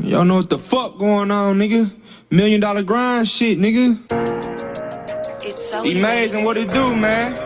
Y'all know what the fuck going on, nigga. Million dollar grind shit, nigga. It's so Amazing what it do, man.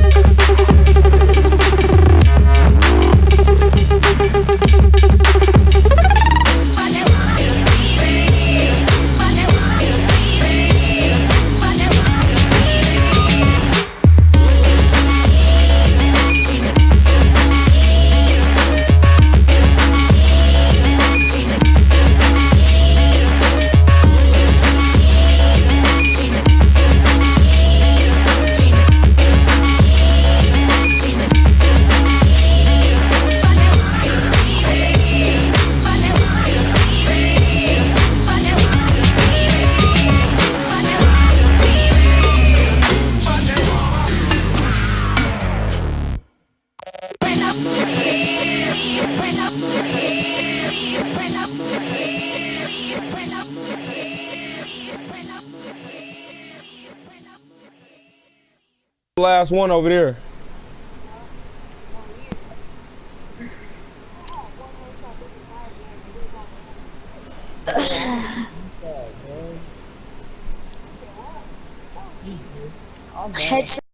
thank you Last one over there. Headshot.